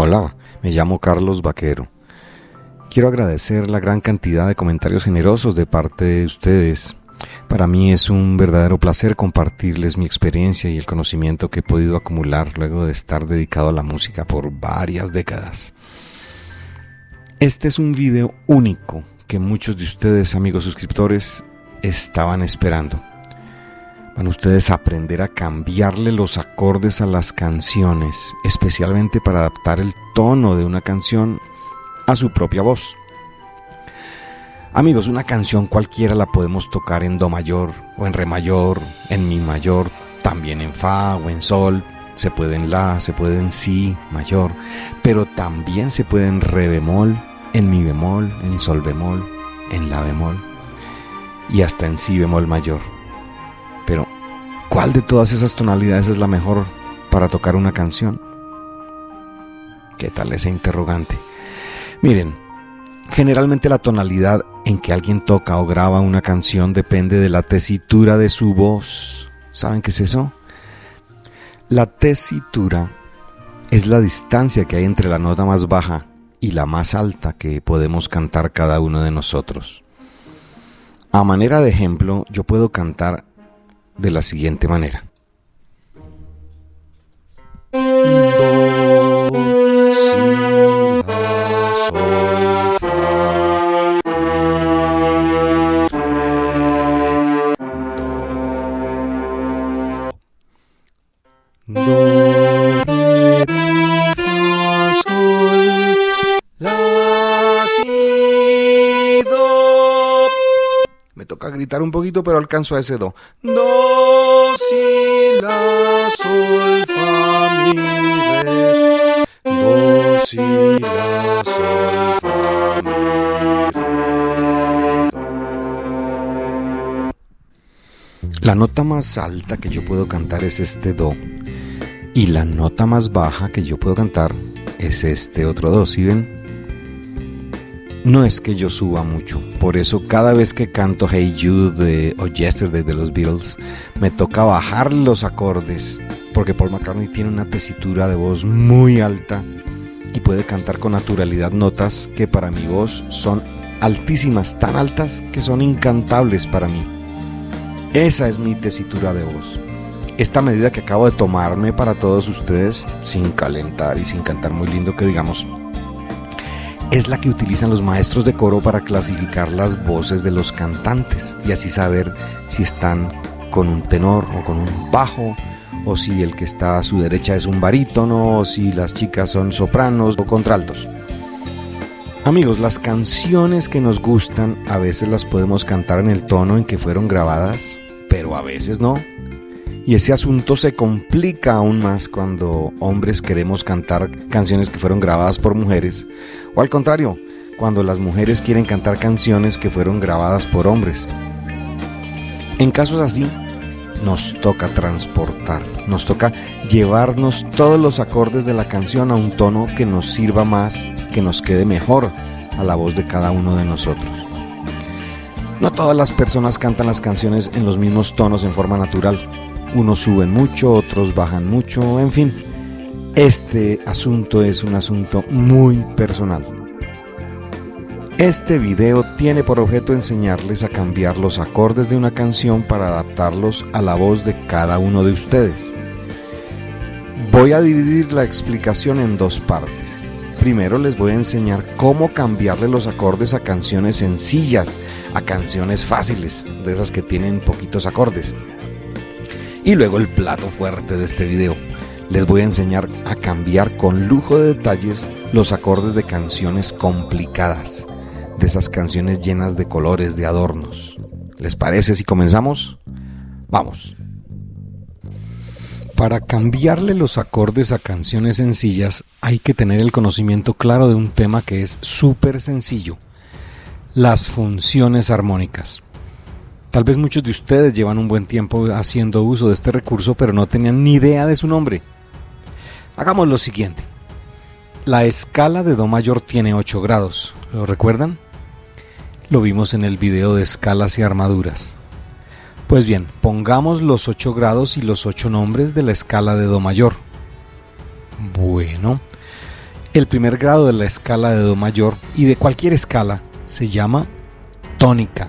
Hola, me llamo Carlos Vaquero. Quiero agradecer la gran cantidad de comentarios generosos de parte de ustedes. Para mí es un verdadero placer compartirles mi experiencia y el conocimiento que he podido acumular luego de estar dedicado a la música por varias décadas. Este es un video único que muchos de ustedes, amigos suscriptores, estaban esperando. Van ustedes aprender a cambiarle los acordes a las canciones, especialmente para adaptar el tono de una canción a su propia voz. Amigos, una canción cualquiera la podemos tocar en Do mayor o en Re mayor, en Mi mayor, también en Fa o en Sol, se puede en La, se puede en Si mayor, pero también se puede en Re bemol, en Mi bemol, en Sol bemol, en La bemol y hasta en Si bemol mayor. ¿Cuál de todas esas tonalidades es la mejor para tocar una canción? ¿Qué tal ese interrogante? Miren, generalmente la tonalidad en que alguien toca o graba una canción depende de la tesitura de su voz. ¿Saben qué es eso? La tesitura es la distancia que hay entre la nota más baja y la más alta que podemos cantar cada uno de nosotros. A manera de ejemplo, yo puedo cantar de la siguiente manera. Gritar un poquito, pero alcanzo a ese do. Do, si, la, sol, fa, mi, re. Do, si, la, sol, fa, mi, re, do. La nota más alta que yo puedo cantar es este do. Y la nota más baja que yo puedo cantar es este otro do. ¿Sí ven? No es que yo suba mucho, por eso cada vez que canto Hey Jude de- o Yesterday de los Beatles, me toca bajar los acordes, porque Paul McCartney tiene una tesitura de voz muy alta y puede cantar con naturalidad notas que para mi voz son altísimas, tan altas que son incantables para mí. Esa es mi tesitura de voz. Esta medida que acabo de tomarme para todos ustedes, sin calentar y sin cantar muy lindo que digamos, es la que utilizan los maestros de coro para clasificar las voces de los cantantes y así saber si están con un tenor o con un bajo o si el que está a su derecha es un barítono o si las chicas son sopranos o contraltos. Amigos, las canciones que nos gustan a veces las podemos cantar en el tono en que fueron grabadas, pero a veces no. Y ese asunto se complica aún más cuando hombres queremos cantar canciones que fueron grabadas por mujeres, o al contrario, cuando las mujeres quieren cantar canciones que fueron grabadas por hombres. En casos así, nos toca transportar, nos toca llevarnos todos los acordes de la canción a un tono que nos sirva más, que nos quede mejor a la voz de cada uno de nosotros. No todas las personas cantan las canciones en los mismos tonos en forma natural. Unos suben mucho, otros bajan mucho, en fin. Este asunto es un asunto muy personal. Este video tiene por objeto enseñarles a cambiar los acordes de una canción para adaptarlos a la voz de cada uno de ustedes. Voy a dividir la explicación en dos partes. Primero les voy a enseñar cómo cambiarle los acordes a canciones sencillas, a canciones fáciles, de esas que tienen poquitos acordes. Y luego el plato fuerte de este video. Les voy a enseñar a cambiar con lujo de detalles los acordes de canciones complicadas, de esas canciones llenas de colores, de adornos. ¿Les parece si comenzamos? Vamos. Para cambiarle los acordes a canciones sencillas hay que tener el conocimiento claro de un tema que es súper sencillo, las funciones armónicas. Tal vez muchos de ustedes llevan un buen tiempo haciendo uso de este recurso pero no tenían ni idea de su nombre. Hagamos lo siguiente. La escala de Do mayor tiene 8 grados, ¿lo recuerdan? Lo vimos en el video de escalas y armaduras. Pues bien, pongamos los 8 grados y los 8 nombres de la escala de Do mayor. Bueno, El primer grado de la escala de Do mayor y de cualquier escala se llama tónica.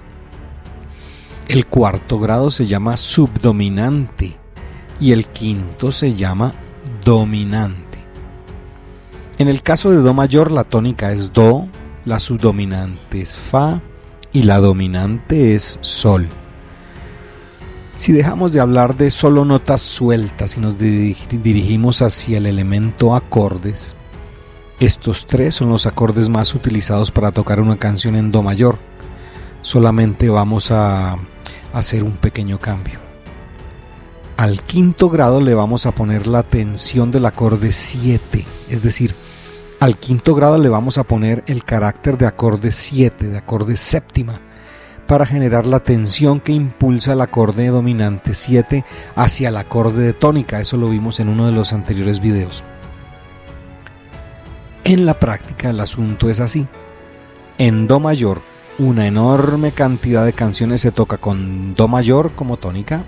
El cuarto grado se llama subdominante y el quinto se llama dominante. En el caso de Do mayor la tónica es Do, la subdominante es Fa y la dominante es Sol. Si dejamos de hablar de solo notas sueltas y nos dirigimos hacia el elemento acordes, estos tres son los acordes más utilizados para tocar una canción en Do mayor. Solamente vamos a hacer un pequeño cambio. Al quinto grado le vamos a poner la tensión del acorde 7, es decir, al quinto grado le vamos a poner el carácter de acorde 7, de acorde séptima, para generar la tensión que impulsa el acorde dominante 7 hacia el acorde de tónica. Eso lo vimos en uno de los anteriores videos. En la práctica el asunto es así. En Do mayor, una enorme cantidad de canciones se toca con Do mayor como tónica,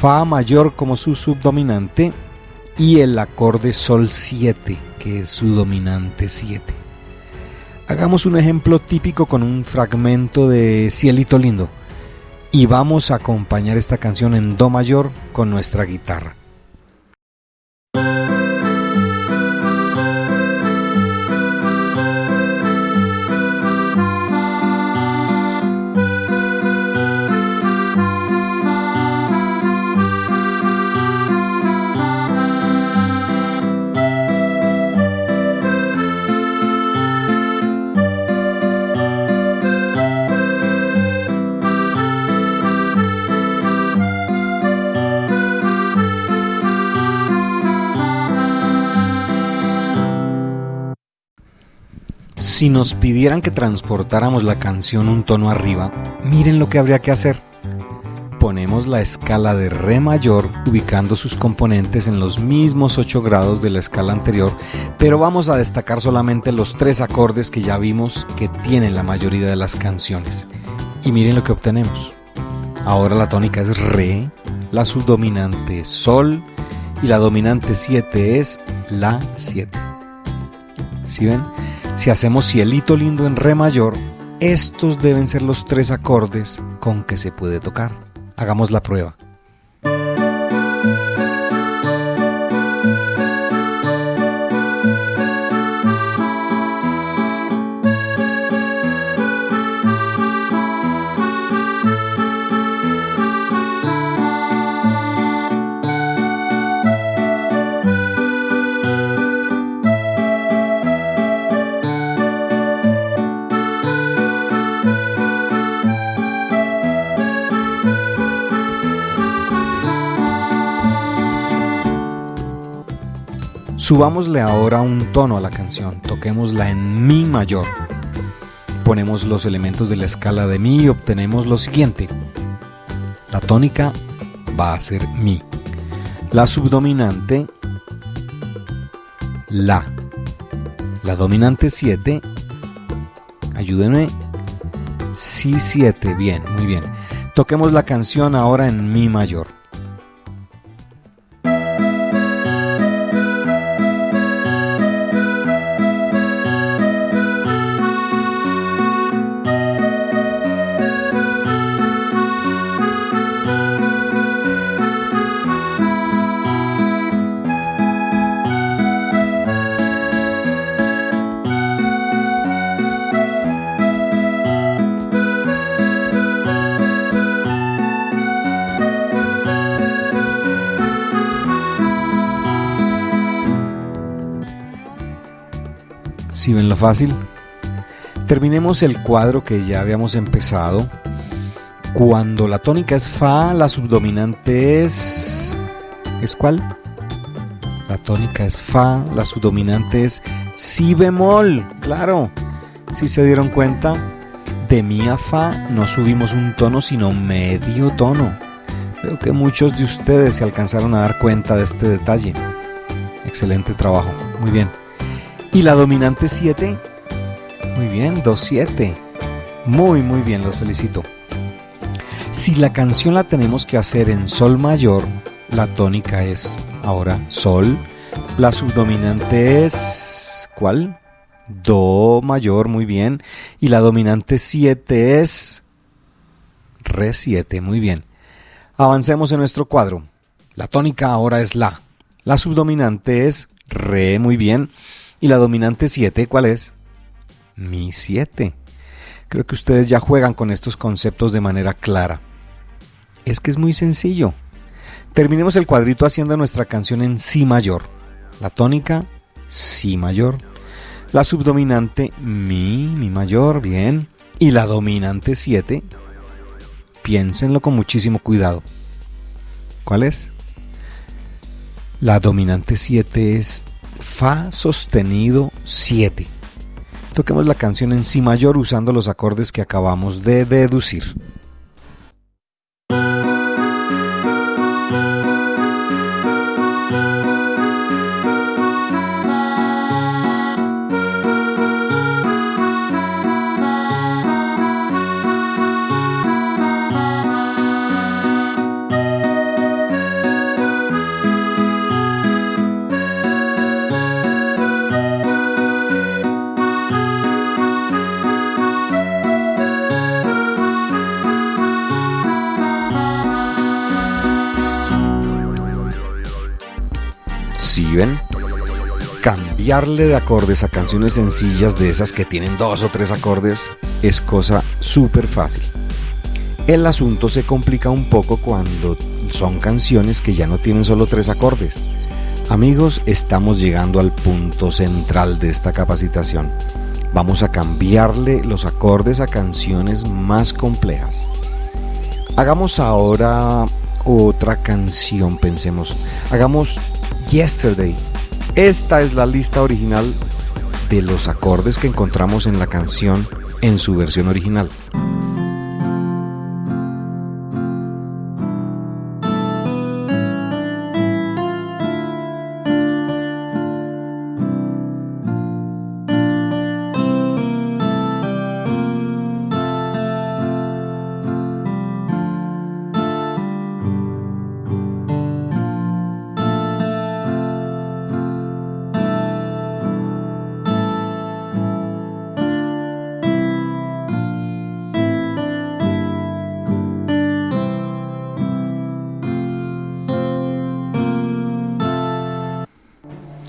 Fa mayor como su subdominante y el acorde Sol 7, que es su dominante 7. Hagamos un ejemplo típico con un fragmento de Cielito Lindo y vamos a acompañar esta canción en Do mayor con nuestra guitarra. Si nos pidieran que transportáramos la canción un tono arriba, miren lo que habría que hacer. Ponemos la escala de Re mayor ubicando sus componentes en los mismos 8 grados de la escala anterior, pero vamos a destacar solamente los tres acordes que ya vimos que tienen la mayoría de las canciones. Y miren lo que obtenemos. Ahora la tónica es Re, la subdominante Sol y la dominante 7 es La 7. ¿Sí ven? Si hacemos cielito lindo en re mayor, estos deben ser los tres acordes con que se puede tocar. Hagamos la prueba. Subámosle ahora un tono a la canción, toquémosla en Mi mayor. Ponemos los elementos de la escala de Mi y obtenemos lo siguiente. La tónica va a ser Mi. La subdominante, La. La dominante 7, ayúdenme, Si 7, bien, muy bien. Toquemos la canción ahora en Mi mayor. Si ven lo fácil. Terminemos el cuadro que ya habíamos empezado. Cuando la tónica es Fa, la subdominante es... ¿Es cuál? La tónica es Fa, la subdominante es Si bemol, claro. Si se dieron cuenta, de Mi a Fa no subimos un tono, sino medio tono. Veo que muchos de ustedes se alcanzaron a dar cuenta de este detalle. Excelente trabajo, muy bien. ¿Y la dominante 7? Muy bien, 2-7. Muy, muy bien, los felicito. Si la canción la tenemos que hacer en Sol mayor, la tónica es ahora Sol, La subdominante es... ¿Cuál? Do mayor, muy bien. Y la dominante 7 es... Re 7, muy bien. Avancemos en nuestro cuadro. La tónica ahora es La. La subdominante es Re, muy bien. Y la dominante 7, ¿cuál es? Mi 7. Creo que ustedes ya juegan con estos conceptos de manera clara. Es que es muy sencillo. Terminemos el cuadrito haciendo nuestra canción en Si mayor. La tónica, Si mayor. La subdominante, Mi, Mi mayor, bien. Y la dominante 7, piénsenlo con muchísimo cuidado. ¿Cuál es? La dominante 7 es Fa sostenido 7. Toquemos la canción en Si mayor usando los acordes que acabamos de deducir. Cambiarle de acordes a canciones sencillas de esas que tienen dos o tres acordes es cosa súper fácil. El asunto se complica un poco cuando son canciones que ya no tienen solo tres acordes. Amigos, estamos llegando al punto central de esta capacitación. Vamos a cambiarle los acordes a canciones más complejas. Hagamos ahora otra canción, pensemos. Hagamos Yesterday. Esta es la lista original de los acordes que encontramos en la canción en su versión original.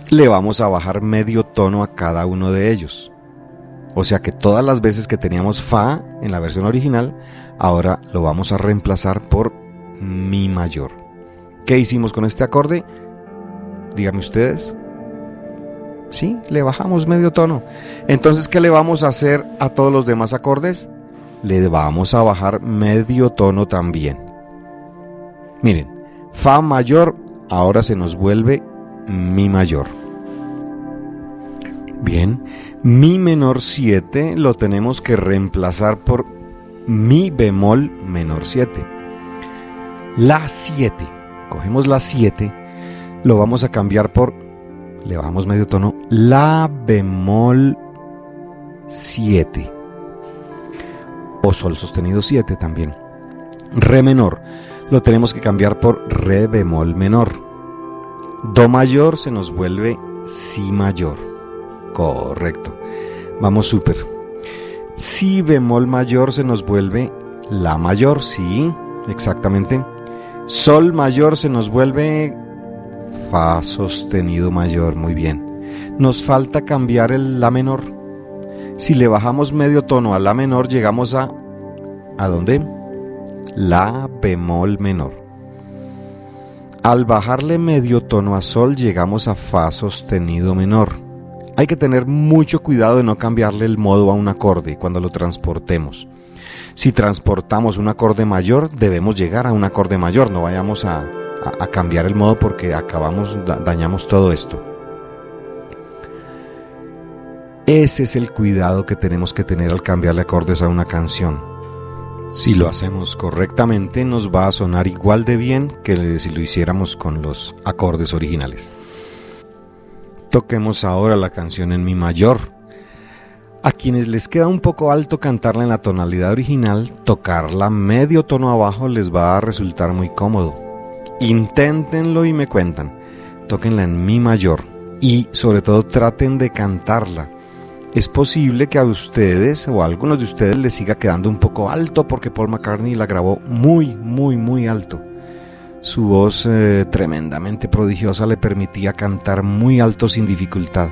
Le vamos a bajar medio tono a cada uno de ellos. O sea que todas las veces que teníamos Fa en la versión original, ahora lo vamos a reemplazar por Mi mayor. ¿Qué hicimos con este acorde? Díganme ustedes. Sí, le bajamos medio tono. Entonces, ¿qué le vamos a hacer a todos los demás acordes? Le vamos a bajar medio tono también. Miren, Fa mayor ahora se nos vuelve Mi mayor. Bien, mi menor 7 lo tenemos que reemplazar por mi bemol menor 7. La 7, cogemos la 7, lo vamos a cambiar por, le bajamos medio tono, la bemol 7. O sol sostenido 7 también. Re menor, lo tenemos que cambiar por re bemol menor. Do mayor se nos vuelve si mayor. Correcto. Vamos súper. Si bemol mayor se nos vuelve la mayor, sí, exactamente. Sol mayor se nos vuelve fa sostenido mayor, muy bien. Nos falta cambiar el la menor. Si le bajamos medio tono a la menor, llegamos a ¿a dónde? La bemol menor. Al bajarle medio tono a sol, llegamos a fa sostenido menor. Hay que tener mucho cuidado de no cambiarle el modo a un acorde cuando lo transportemos. Si transportamos un acorde mayor, debemos llegar a un acorde mayor, no vayamos a, cambiar el modo porque acabamos, dañamos todo esto. Ese es el cuidado que tenemos que tener al cambiarle acordes a una canción. Si lo hacemos correctamente, nos va a sonar igual de bien que si lo hiciéramos con los acordes originales. Toquemos ahora la canción en mi mayor. A quienes les queda un poco alto cantarla en la tonalidad original, tocarla medio tono abajo les va a resultar muy cómodo. Inténtenlo y me cuentan. tóquenla en mi mayor y sobre todo traten de cantarla. Es posible que a ustedes o a algunos de ustedes les siga quedando un poco alto porque Paul McCartney la grabó muy, muy, muy alto. Su voz eh, tremendamente prodigiosa le permitía cantar muy alto sin dificultad.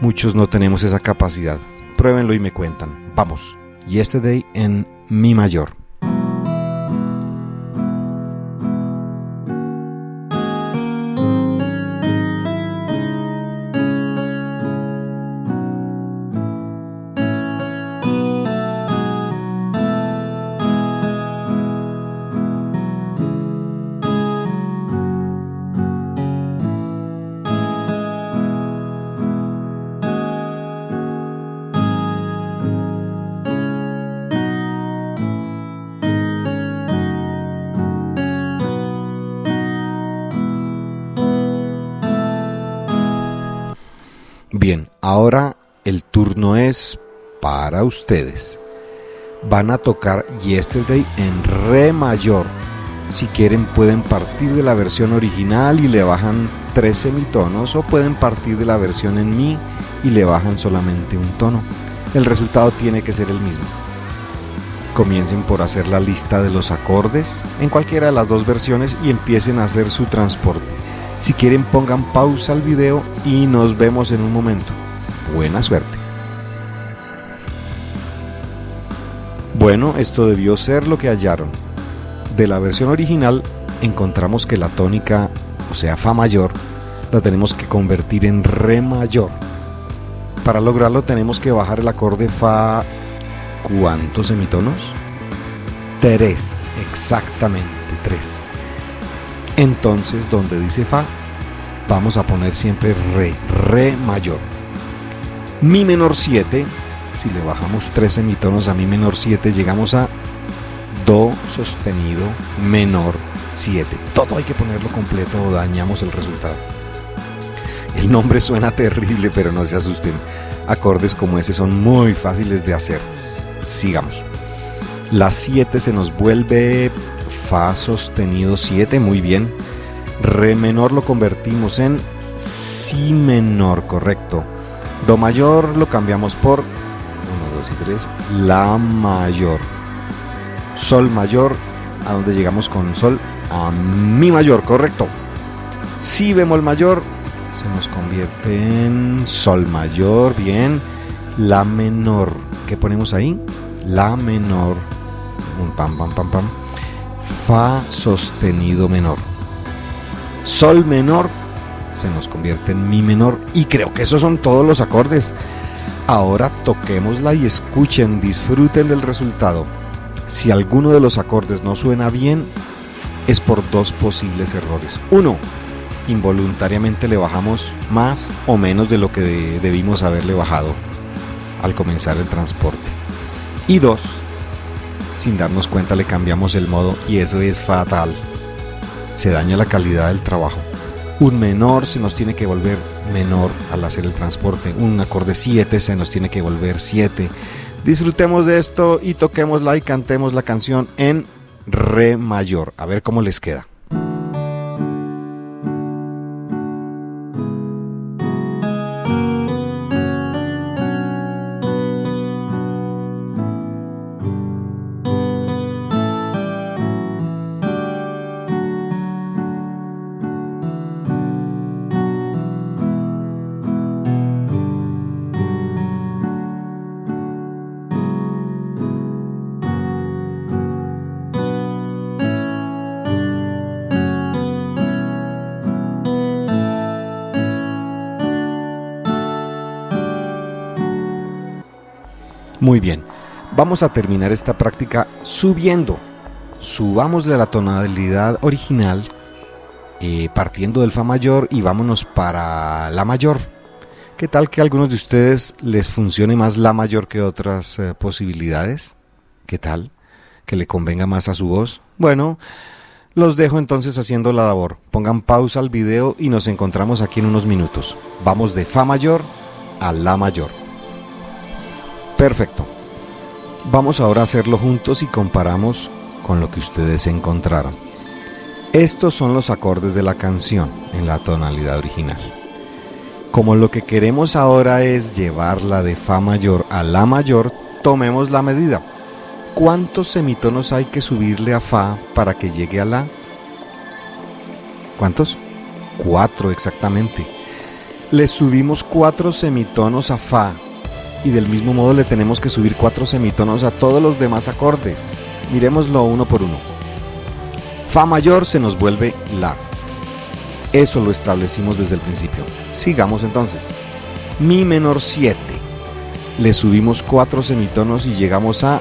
Muchos no tenemos esa capacidad. Pruébenlo y me cuentan. Vamos. Yesterday en Mi mayor. Ahora el turno es para ustedes. Van a tocar Yesterday en Re mayor. Si quieren pueden partir de la versión original y le bajan tres semitonos o pueden partir de la versión en Mi y le bajan solamente un tono. El resultado tiene que ser el mismo. Comiencen por hacer la lista de los acordes en cualquiera de las dos versiones y empiecen a hacer su transporte. Si quieren pongan pausa al video y nos vemos en un momento. Buena suerte. Bueno, esto debió ser lo que hallaron. De la versión original encontramos que la tónica, o sea, Fa mayor, la tenemos que convertir en Re mayor. Para lograrlo tenemos que bajar el acorde Fa... ¿Cuántos semitonos? Tres, exactamente tres. Entonces, donde dice Fa, vamos a poner siempre Re, Re mayor. Mi menor 7, si le bajamos tres semitonos a Mi menor 7, llegamos a Do sostenido menor 7. Todo hay que ponerlo completo o dañamos el resultado. El nombre suena terrible, pero no se asusten. Acordes como ese son muy fáciles de hacer. Sigamos. La 7 se nos vuelve Fa sostenido 7, muy bien. Re menor lo convertimos en Si menor, correcto. Do mayor lo cambiamos por 1, 2 y 3, La mayor. Sol mayor, a donde llegamos con Sol, a Mi mayor, correcto. Si bemol mayor se nos convierte en Sol mayor, bien. La menor, ¿qué ponemos ahí? La menor, un pam, pam, pam, pam Fa sostenido menor. Sol menor se nos convierte en Mi menor y creo que esos son todos los acordes. Ahora toquémosla y escuchen, disfruten del resultado. Si alguno de los acordes no suena bien, es por dos posibles errores. Uno, involuntariamente le bajamos más o menos de lo que debimos haberle bajado al comenzar el transporte. Y dos, sin darnos cuenta le cambiamos el modo y eso es fatal. Se daña la calidad del trabajo. Un menor se nos tiene que volver menor al hacer el transporte. Un acorde 7 se nos tiene que volver 7. Disfrutemos de esto y toquémosla y cantemos la canción en re mayor. A ver cómo les queda. Muy bien, vamos a terminar esta práctica subiendo. Subámosle la tonalidad original eh, partiendo del Fa mayor y vámonos para La mayor. ¿Qué tal que a algunos de ustedes les funcione más La mayor que otras eh, posibilidades? ¿Qué tal? ¿Que le convenga más a su voz? Bueno, los dejo entonces haciendo la labor. Pongan pausa al video y nos encontramos aquí en unos minutos. Vamos de Fa mayor a La mayor. Perfecto. Vamos ahora a hacerlo juntos y comparamos con lo que ustedes encontraron. Estos son los acordes de la canción en la tonalidad original. Como lo que queremos ahora es llevarla de Fa mayor a La mayor, tomemos la medida. ¿Cuántos semitonos hay que subirle a Fa para que llegue a La? ¿Cuántos? Cuatro exactamente. Le subimos cuatro semitonos a Fa y del mismo modo le tenemos que subir cuatro semitonos a todos los demás acordes. Miremoslo uno por uno. Fa mayor se nos vuelve La. Eso lo establecimos desde el principio. Sigamos entonces. Mi menor 7. Le subimos cuatro semitonos y llegamos a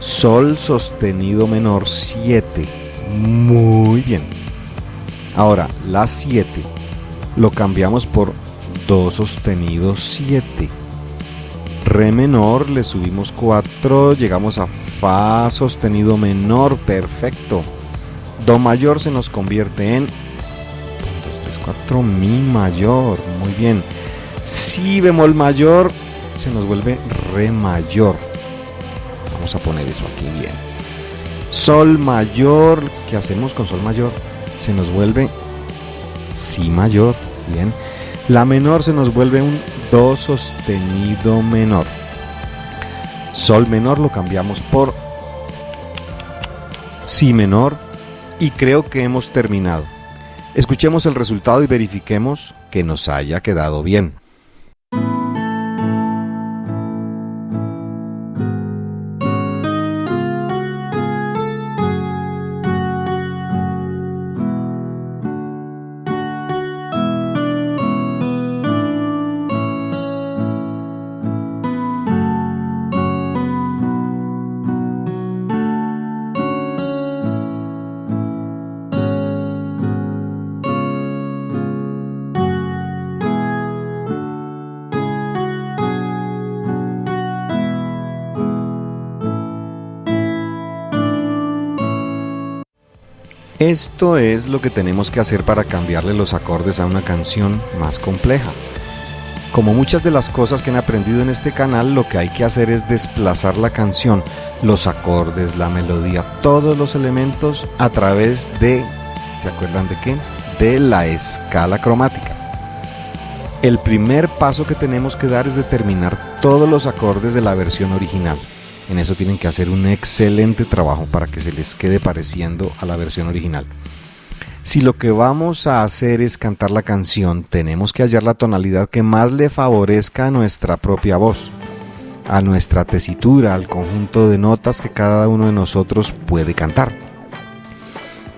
Sol sostenido menor 7. Muy bien. Ahora, La 7 lo cambiamos por Do sostenido 7. Re menor, le subimos 4, llegamos a Fa sostenido menor, perfecto. Do mayor se nos convierte en 4 Mi mayor, muy bien. Si bemol mayor se nos vuelve Re mayor. Vamos a poner eso aquí bien. Sol mayor, ¿qué hacemos con Sol mayor? Se nos vuelve Si mayor, bien. La menor se nos vuelve un Do sostenido menor. Sol menor lo cambiamos por Si menor y creo que hemos terminado. Escuchemos el resultado y verifiquemos que nos haya quedado bien. Esto es lo que tenemos que hacer para cambiarle los acordes a una canción más compleja. Como muchas de las cosas que han aprendido en este canal, lo que hay que hacer es desplazar la canción, los acordes, la melodía, todos los elementos a través de, ¿se acuerdan de qué? De la escala cromática. El primer paso que tenemos que dar es determinar todos los acordes de la versión original. En eso tienen que hacer un excelente trabajo para que se les quede pareciendo a la versión original. Si lo que vamos a hacer es cantar la canción, tenemos que hallar la tonalidad que más le favorezca a nuestra propia voz, a nuestra tesitura, al conjunto de notas que cada uno de nosotros puede cantar.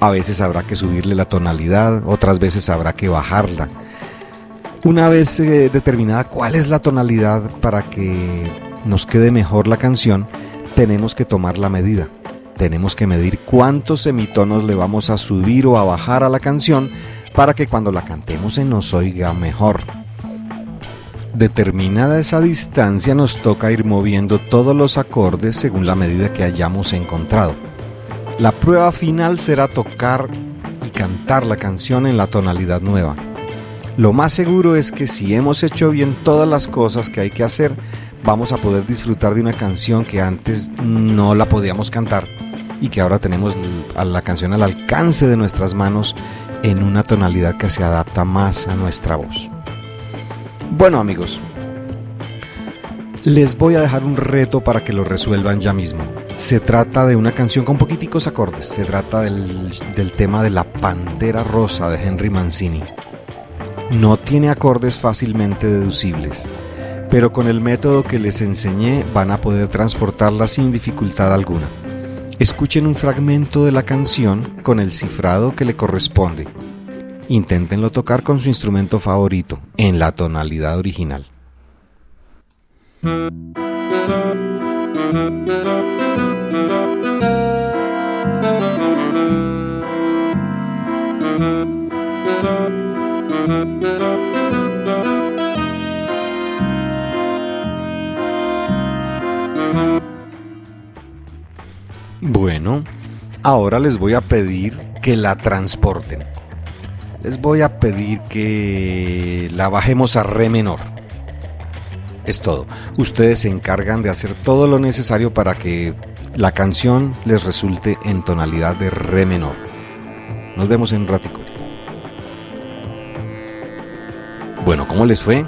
A veces habrá que subirle la tonalidad, otras veces habrá que bajarla. Una vez eh, determinada cuál es la tonalidad para que nos quede mejor la canción, tenemos que tomar la medida. Tenemos que medir cuántos semitonos le vamos a subir o a bajar a la canción para que cuando la cantemos se nos oiga mejor. Determinada esa distancia nos toca ir moviendo todos los acordes según la medida que hayamos encontrado. La prueba final será tocar y cantar la canción en la tonalidad nueva. Lo más seguro es que si hemos hecho bien todas las cosas que hay que hacer, vamos a poder disfrutar de una canción que antes no la podíamos cantar y que ahora tenemos a la canción al alcance de nuestras manos en una tonalidad que se adapta más a nuestra voz. Bueno amigos, les voy a dejar un reto para que lo resuelvan ya mismo. Se trata de una canción con poquiticos acordes, se trata del, del tema de La Pantera Rosa de Henry Mancini. No tiene acordes fácilmente deducibles, pero con el método que les enseñé van a poder transportarla sin dificultad alguna. Escuchen un fragmento de la canción con el cifrado que le corresponde. Inténtenlo tocar con su instrumento favorito, en la tonalidad original. Bueno, ahora les voy a pedir que la transporten. Les voy a pedir que la bajemos a re menor. Es todo. Ustedes se encargan de hacer todo lo necesario para que la canción les resulte en tonalidad de re menor. Nos vemos en un ratico. Bueno, ¿cómo les fue?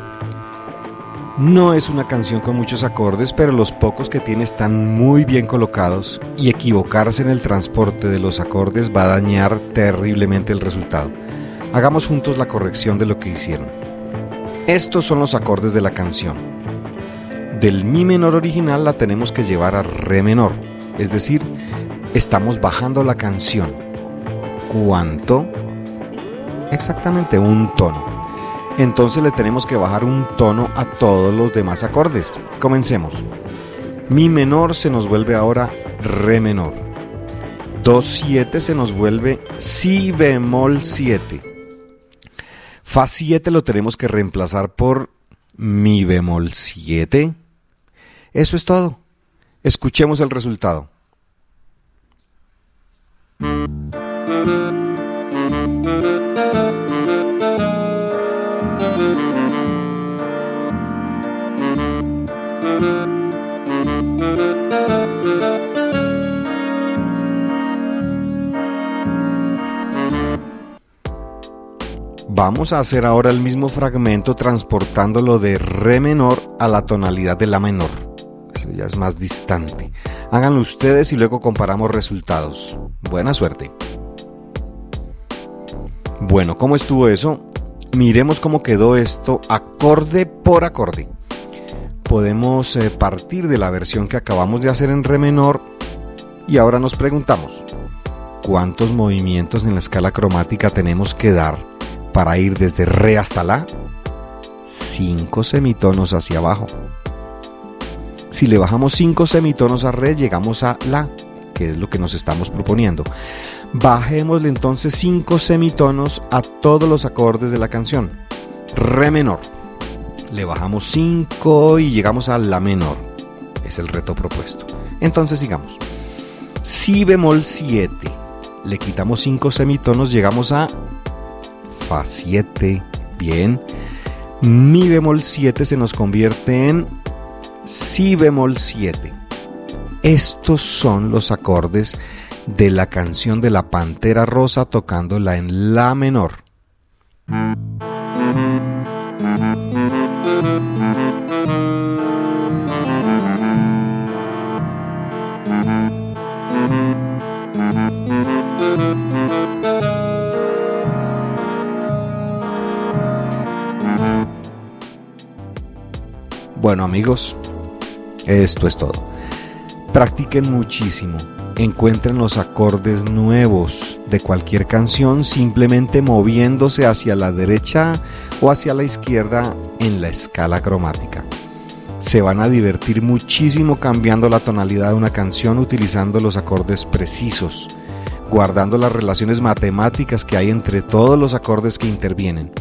No es una canción con muchos acordes, pero los pocos que tiene están muy bien colocados y equivocarse en el transporte de los acordes va a dañar terriblemente el resultado. Hagamos juntos la corrección de lo que hicieron. Estos son los acordes de la canción. Del mi menor original la tenemos que llevar a re menor, es decir, estamos bajando la canción. ¿Cuánto? Exactamente un tono. Entonces le tenemos que bajar un tono a todos los demás acordes. Comencemos. Mi menor se nos vuelve ahora re menor. Do 7 se nos vuelve si bemol 7. Fa 7 lo tenemos que reemplazar por mi bemol 7. Eso es todo. Escuchemos el resultado. Vamos a hacer ahora el mismo fragmento transportándolo de re menor a la tonalidad de la menor. Eso ya es más distante. Háganlo ustedes y luego comparamos resultados. Buena suerte. Bueno, ¿cómo estuvo eso? Miremos cómo quedó esto acorde por acorde. Podemos eh, partir de la versión que acabamos de hacer en re menor y ahora nos preguntamos, ¿cuántos movimientos en la escala cromática tenemos que dar para ir desde re hasta la, 5 semitonos hacia abajo. Si le bajamos 5 semitonos a re, llegamos a la, que es lo que nos estamos proponiendo. Bajémosle entonces 5 semitonos a todos los acordes de la canción. Re menor. Le bajamos 5 y llegamos a la menor. Es el reto propuesto. Entonces sigamos. Si bemol 7. Le quitamos 5 semitonos, llegamos a Fa 7, bien. Mi bemol 7 se nos convierte en Si bemol 7. Estos son los acordes de la canción de la Pantera Rosa tocándola en La menor. Bueno amigos, esto es todo. Practiquen muchísimo. Encuentren los acordes nuevos de cualquier canción simplemente moviéndose hacia la derecha o hacia la izquierda en la escala cromática. Se van a divertir muchísimo cambiando la tonalidad de una canción utilizando los acordes precisos, guardando las relaciones matemáticas que hay entre todos los acordes que intervienen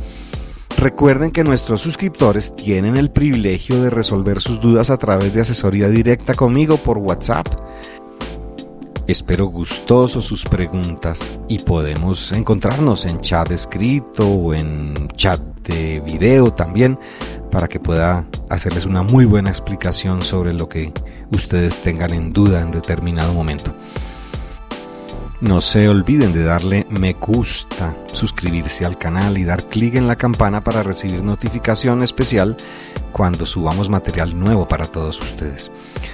Recuerden que nuestros suscriptores tienen el privilegio de resolver sus dudas a través de asesoría directa conmigo por WhatsApp. Espero gustosos sus preguntas y podemos encontrarnos en chat escrito o en chat de video también para que pueda hacerles una muy buena explicación sobre lo que ustedes tengan en duda en determinado momento. No se olviden de darle me gusta, suscribirse al canal y dar clic en la campana para recibir notificación especial cuando subamos material nuevo para todos ustedes.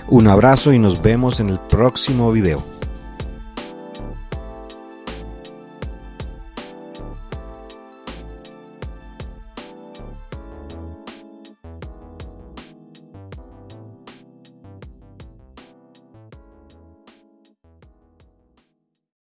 Un abrazo y nos vemos en el próximo video.